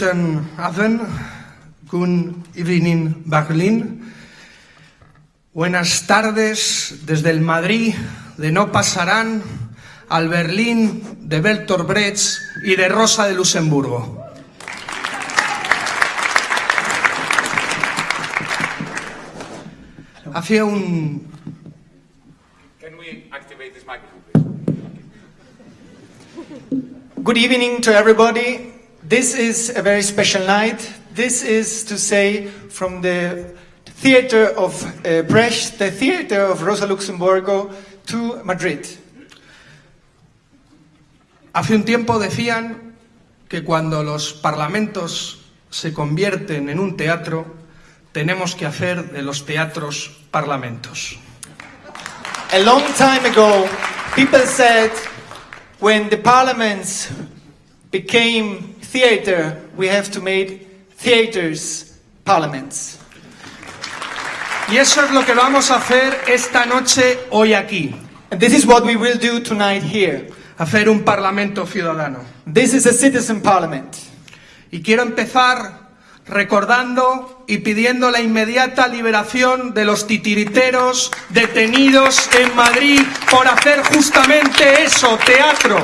Guten Abend, good evening Berlin. Buenas tardes desde el Madrid de No Pasarán al Berlín de Bertolt Brecht y de Rosa de Luxemburgo. Hacía un... Can we activate this microphone, please? Good evening to everybody. This is a very special night. This is to say from the theater of uh, Brecht, the theater of Rosa Luxemburgo to Madrid. Hace un tiempo decían que cuando los parlamentos se convierten en un teatro, tenemos que hacer de los teatros parlamentos. A long time ago, people said when the parliaments became theater, we have to make theaters parliaments. Y eso es lo que vamos a hacer esta noche hoy aquí, And this is what we will do tonight here. hacer un parlamento ciudadano. This is a citizen parliament. Y quiero empezar recordando y pidiendo la inmediata liberación de los titiriteros detenidos en Madrid por hacer justamente eso, teatro.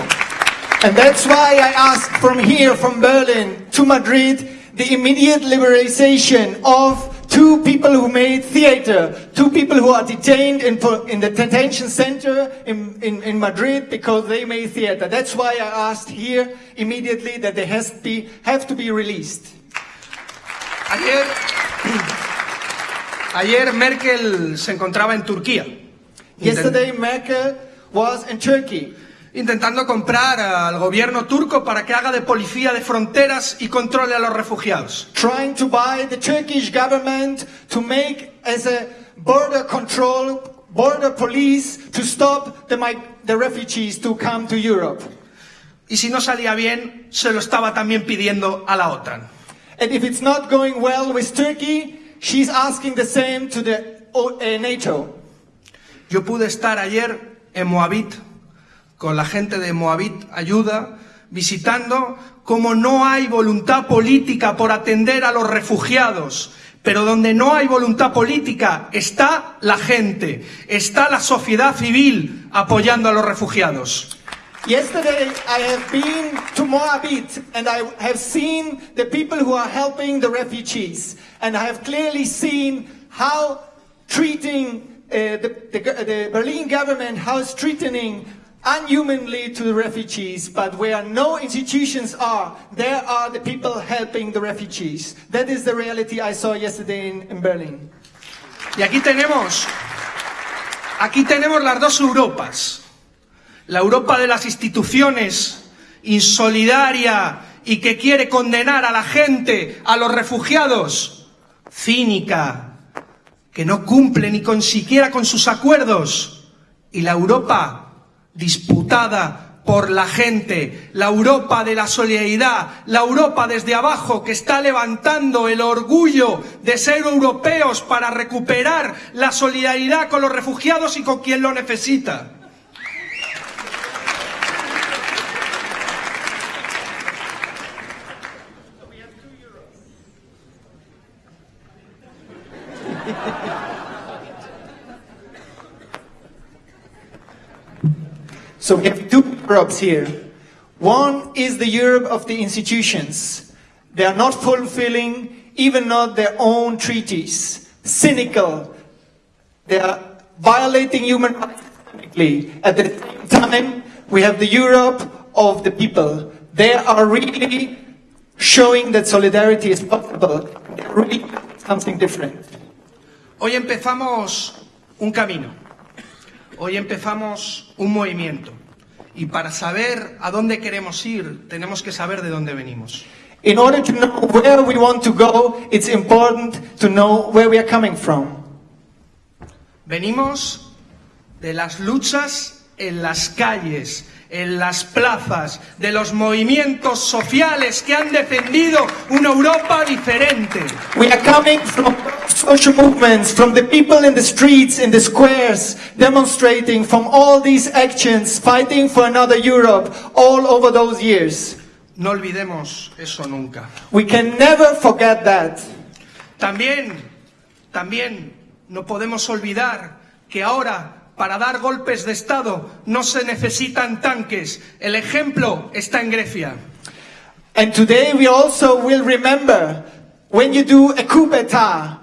And that's why I ask from here, from Berlin to Madrid, the immediate liberalization of two people who made theater, two people who are detained in, in the detention center in, in, in Madrid because they made theater. That's why I asked here immediately that they has to be, have to be released. Ayer, ayer Merkel se encontraba en Turquía, Yesterday, Merkel was in Turkey. Intentando comprar al gobierno turco para que haga de policía de fronteras y controle a los refugiados. trying to buy the Turkish government to make as a border control, border police to stop the, the refugees to come to Europe. Y si no salía bien, se lo estaba también pidiendo a la OTAN. And if it's not going well with Turkey, she's asking the same to the uh, NATO. Yo pude estar ayer en Moabit con la gente de Moabit Ayuda, visitando cómo no hay voluntad política por atender a los refugiados. Pero donde no hay voluntad política está la gente, está la sociedad civil apoyando a los refugiados. Yesterday, I have been to Moabit and I have seen the people who are helping the refugees. And I have clearly seen how treating uh, the, the, the Berlin government, how it's treating unhumanly to the refugees. But where no institutions are, there are the people helping the refugees. That is the reality I saw yesterday in, in Berlin. Y aquí tenemos, aquí tenemos las dos Europas. La Europa de las instituciones, insolidaria y que quiere condenar a la gente, a los refugiados, cínica, que no cumple ni con siquiera con sus acuerdos. Y la Europa disputada por la gente, la Europa de la solidaridad, la Europa desde abajo que está levantando el orgullo de ser europeos para recuperar la solidaridad con los refugiados y con quien lo necesita. So we have two Europes here. One is the Europe of the institutions. They are not fulfilling even not their own treaties. Cynical. They are violating human rights. At the same time, we have the Europe of the people. They are really showing that solidarity is possible. They're really something different. Hoy empezamos un camino, hoy empezamos un movimiento y para saber a dónde queremos ir tenemos que saber de dónde venimos. In order to know where we want to go, it's important to know where we are coming from. Venimos de las luchas en las calles, en las plazas, de los movimientos sociales que han defendido una Europa diferente. We are coming from social movements, from the people in the streets, in the squares, demonstrating from all these actions, fighting for another Europe all over those years. No olvidemos eso nunca. We can never forget that. También, también no podemos olvidar que ahora para dar golpes de Estado no se necesitan tanques. El ejemplo está en Grecia. And today we also will remember when you do a coup d'etat,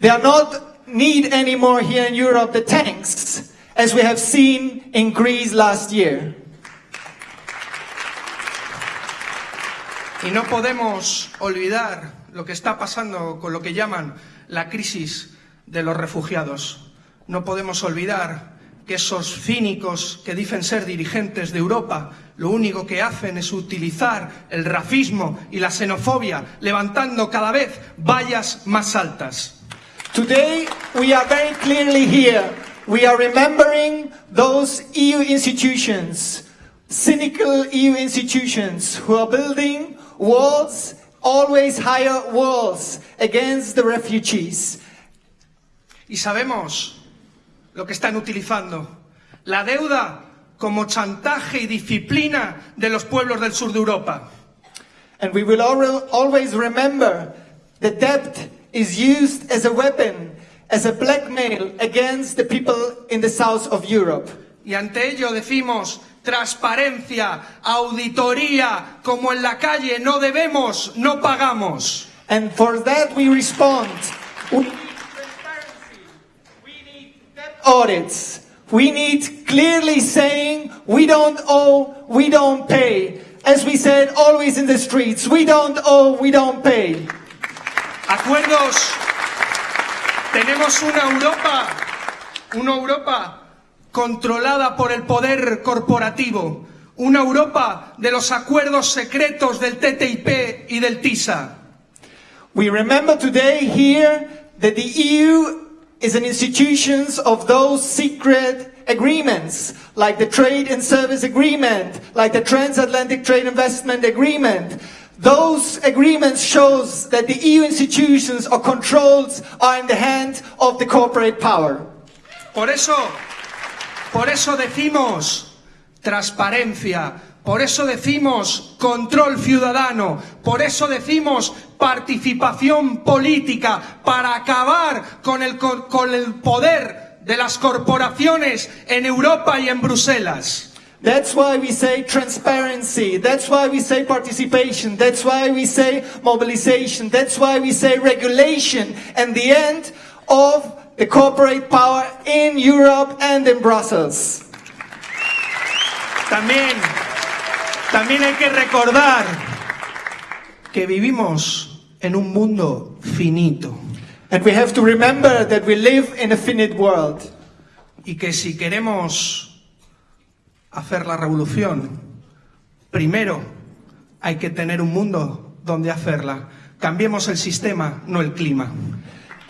there are not need anymore here in Europe the tanks as we have seen in Greece last year. Y no podemos olvidar lo que está pasando con lo que llaman la crisis de los refugiados. No podemos olvidar que esos cínicos que dicen ser dirigentes de Europa lo único que hacen es utilizar el racismo y la xenofobia, levantando cada vez vallas más altas. Today we are very clearly here. We are remembering those EU institutions, cynical EU institutions who are building walls, always higher walls against the refugees. Y sabemos lo que están utilizando. La deuda como chantaje y disciplina de los pueblos del sur de Europa. And we will al- always remember the debt is used as a weapon, as a blackmail against the people in the south of Europe. Y ante ello decimos transparencia, auditoría, como en la calle, no debemos, no pagamos. And for that we respond. We need transparency. We need debt audits. We need clearly saying we don't owe, we don't pay. As we said always in the streets, we don't owe, we don't pay. Acuerdos. Tenemos una Europa, una Europa controlada por el poder corporativo, una Europa de los acuerdos secretos del TTIP y del TISA. We remember today here that the EU is an institution of those secret agreements, like the Trade and Service Agreement, like the Transatlantic Trade Investment Agreement. Those agreements shows that the EU institutions or controls are in the hand of the corporate power. Por eso, por eso decimos transparencia, por eso decimos control ciudadano, por eso decimos participación política para acabar con el, co- con el poder de las corporaciones en Europa y en Bruselas. That's why we say transparency. That's why we say participation. That's why we say mobilization. That's why we say regulation and the end of the corporate power in Europe and in Brussels. También, también hay que recordar que vivimos en un mundo finito. And we have to remember that we live in a finite world. y que si queremos hacer la revolución, primero hay que tener un mundo donde hacerla. Cambiemos el sistema, no el clima.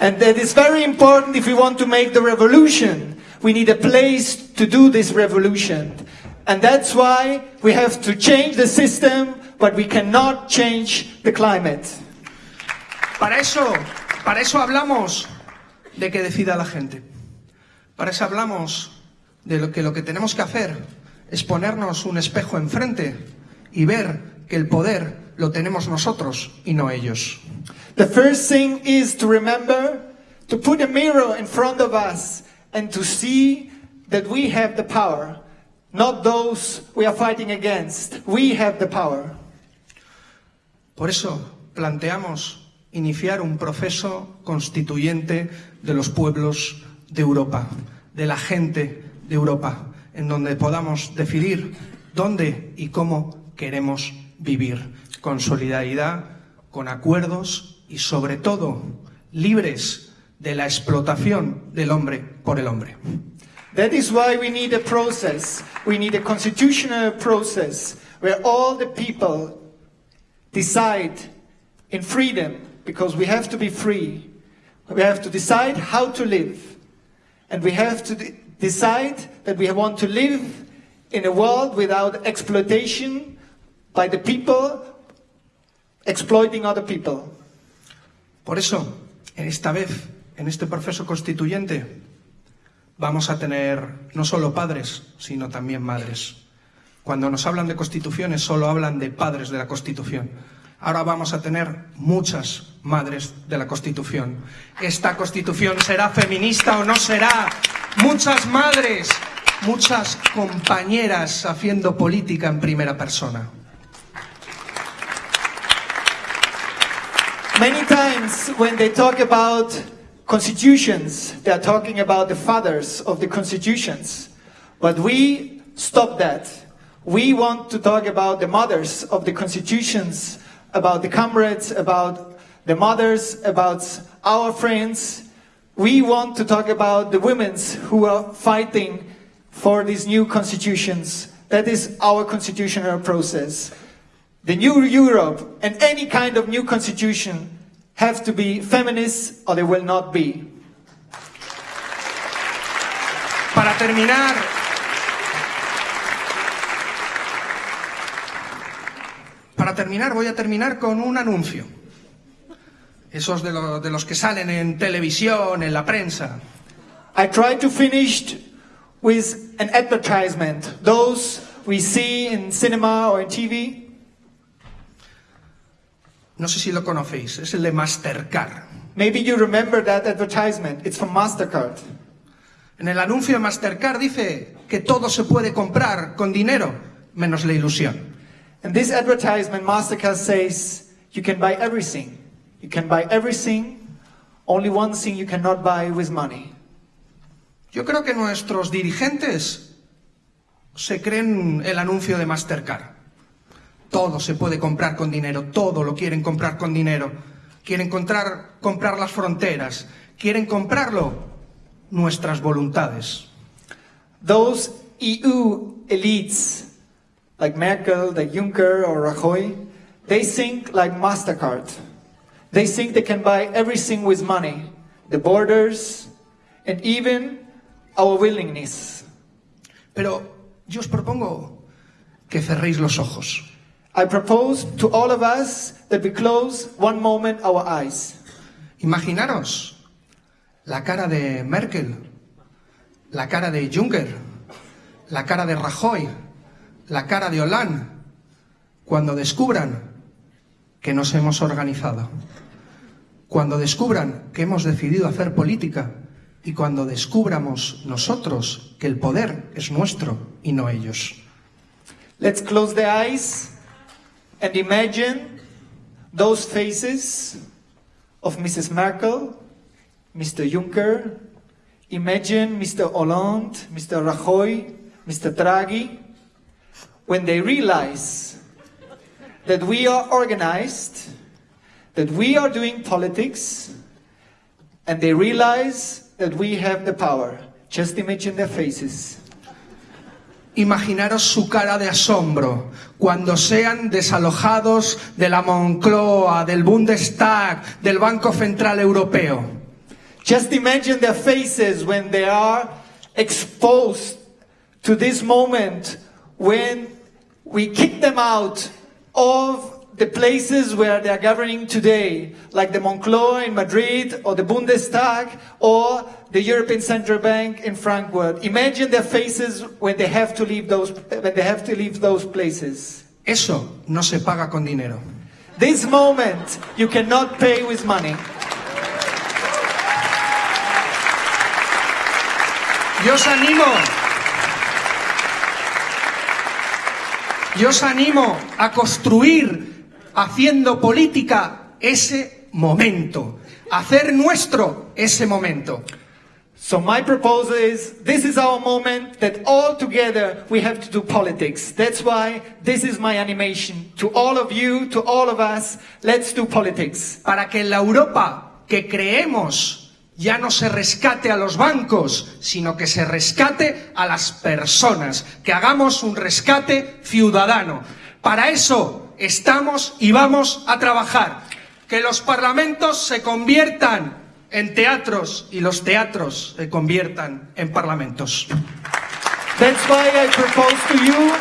And that is very important if we want to make the revolution. We need a place to do this revolution. And that's why we have to change the system, but we cannot change the climate. Para eso, para eso hablamos de que decida la gente. Para eso hablamos de lo que lo que tenemos que hacer es ponernos un espejo enfrente y ver que el poder lo tenemos nosotros y no ellos. The first thing is to remember to put a mirror in front of us and to see that we have the power, not those we are fighting against. We have the power. Por eso planteamos iniciar un proceso constituyente de los pueblos de Europa, de la gente de Europa, en donde podamos decidir dónde y cómo queremos vivir, con solidaridad, con acuerdos y sobre todo libres de la explotación del hombre por el hombre. That is why we need a process. We need a constitutional process where all the people decide in freedom, because we have to be free. We have to decide how to live. And we have to de- decide that we want to live in a world without exploitation by the people exploiting other people. Por eso, en esta vez, en este proceso constituyente, vamos a tener no solo padres, sino también madres. Cuando nos hablan de constituciones solo hablan de padres de la Constitución. Ahora vamos a tener muchas madres de la Constitución. ¿Esta Constitución será feminista o no será? Muchas madres, muchas compañeras haciendo política en primera persona. Many times when they talk about constitutions, they are talking about the fathers of the constitutions. But we stop that. We want to talk about the mothers of the constitutions, about the comrades, about the mothers, about our friends. We want to talk about the women who are fighting for these new constitutions. That is our constitutional process. The new Europe and any kind of new constitution have to be feminists or they will not be. Para terminar, para terminar voy a terminar con un anuncio. Esos de, lo- de los que salen en televisión, en la prensa. I try to finish with an advertisement. Those we see in cinema or in TV. No sé si lo conocéis, es el de Mastercard. Maybe you remember that advertisement. It's from MasterCard. En el anuncio de Mastercard dice que todo se puede comprar con dinero, menos la ilusión. In this advertisement, MasterCard says you can buy everything. You can buy everything. Only one thing you cannot buy with money. Yo creo que nuestros dirigentes se creen el anuncio de Mastercard. Todo se puede comprar con dinero, todo lo quieren comprar con dinero. Quieren comprar, comprar las fronteras, quieren comprarlo nuestras voluntades. Those EU elites, like Merkel, like Juncker, or Rajoy, they think like MasterCard. They think they can buy everything with money the borders, and even our willingness. Pero yo os propongo que cerréis los ojos. I propose to all of us that we close one moment our eyes. Imaginaros la cara de Merkel, la cara de Juncker, la cara de Rajoy, la cara de Hollande, cuando descubran que nos hemos organizado, cuando descubran que hemos decidido hacer política y cuando descubramos nosotros que el poder es nuestro y no ellos. Let's close the eyes and imagine those faces of Mrs. Merkel, Mr. Juncker, imagine Mr. Hollande, Mr. Rajoy, Mr. Draghi, when they realize that we are organized, that we are doing politics, and they realize that we have the power. Just imagine their faces. Imaginaros su cara de asombro cuando sean desalojados de la Moncloa, del Bundestag, del Banco Central Europeo. Just imagine their faces when they are exposed to this moment when we kick them out of the places where they are governing today, like the Moncloa in Madrid or the Bundestag or the European Central Bank in Frankfurt. Imagine their faces when they have to leave those when they have to leave those places. Eso no se paga con dinero. This moment you cannot pay with money. Yo os animo. Yo os animo a construir, haciendo política, ese momento. Hacer nuestro ese momento. So my proposal is this is our moment that all together we have to do politics. That's why this is my animation to all of you, to all of us. Let's do politics. Para que la Europa que creemos ya no se rescate a los bancos, sino que se rescate a las personas, que hagamos un rescate ciudadano. Para eso estamos y vamos a trabajar. Que los parlamentos se conviertan en teatros y los teatros se conviertan en parlamentos. That's why I propose to you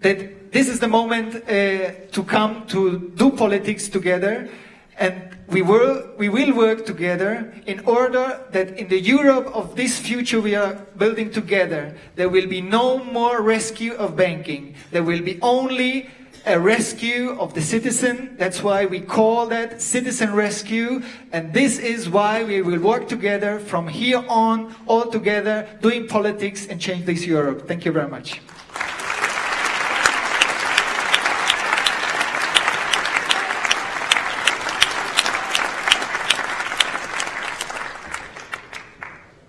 that this is the moment uh, to come to do politics together And we will, we will work together in order that in the Europe of this future we are building together, there will be no more rescue of banking. There will be only a rescue of the citizen. That's why we call that citizen rescue. And this is why we will work together from here on, all together, doing politics and change this Europe. Thank you very much.